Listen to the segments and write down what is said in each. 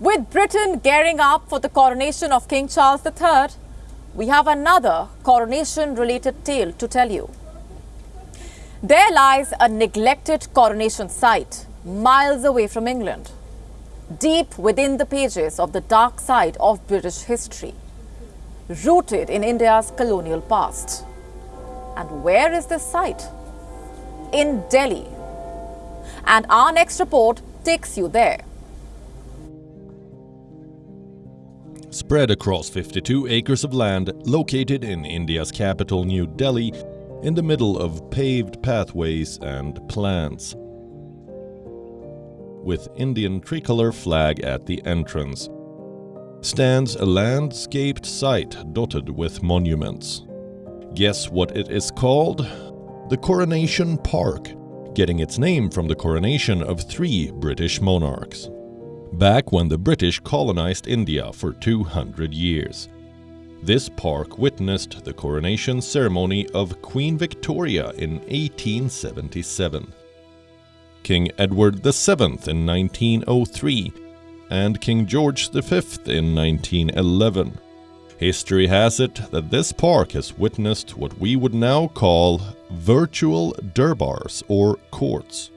With Britain gearing up for the coronation of King Charles III, we have another coronation related tale to tell you. There lies a neglected coronation site miles away from England, deep within the pages of the dark side of British history, rooted in India's colonial past. And where is this site? In Delhi. And our next report takes you there. Spread across 52 acres of land located in India's capital New Delhi, in the middle of paved pathways and plants. With Indian tricolor flag at the entrance, stands a landscaped site dotted with monuments. Guess what it is called? The Coronation Park, getting its name from the coronation of three British monarchs back when the British colonized India for 200 years. This park witnessed the coronation ceremony of Queen Victoria in 1877, King Edward VII in 1903, and King George V in 1911. History has it that this park has witnessed what we would now call virtual durbars or courts.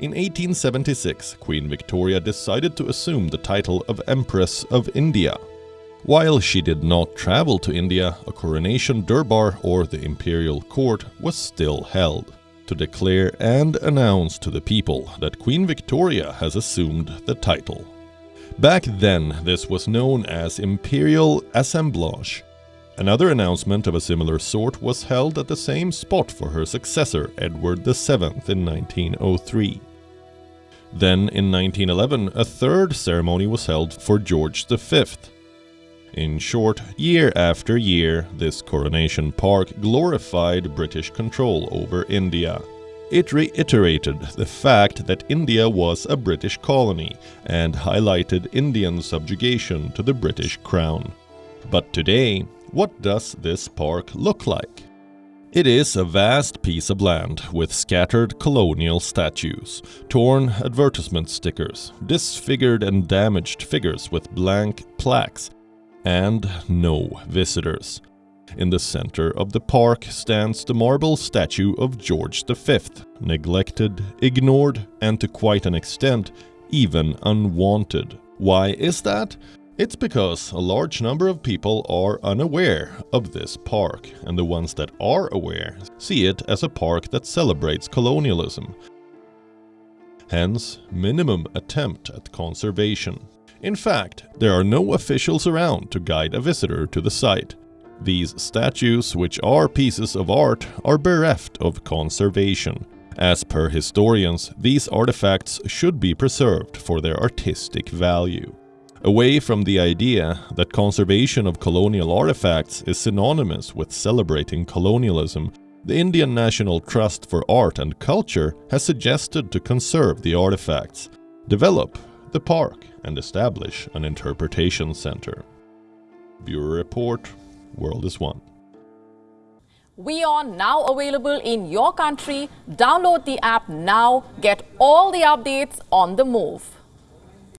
In 1876, Queen Victoria decided to assume the title of Empress of India. While she did not travel to India, a coronation durbar or the imperial court was still held to declare and announce to the people that Queen Victoria has assumed the title. Back then, this was known as Imperial Assemblage. Another announcement of a similar sort was held at the same spot for her successor, Edward VII, in 1903. Then in 1911 a third ceremony was held for George V. In short, year after year, this coronation park glorified British control over India. It reiterated the fact that India was a British colony and highlighted Indian subjugation to the British crown. But today, what does this park look like? It is a vast piece of land with scattered colonial statues, torn advertisement stickers, disfigured and damaged figures with blank plaques, and no visitors. In the center of the park stands the marble statue of George V, neglected, ignored, and to quite an extent, even unwanted. Why is that? It's because a large number of people are unaware of this park, and the ones that are aware see it as a park that celebrates colonialism. Hence, minimum attempt at conservation. In fact, there are no officials around to guide a visitor to the site. These statues, which are pieces of art, are bereft of conservation. As per historians, these artifacts should be preserved for their artistic value away from the idea that conservation of colonial artifacts is synonymous with celebrating colonialism, the Indian National Trust for Art and Culture has suggested to conserve the artifacts, develop the park and establish an interpretation center. Bureau Report, World is One. We are now available in your country. Download the app now. Get all the updates on the move.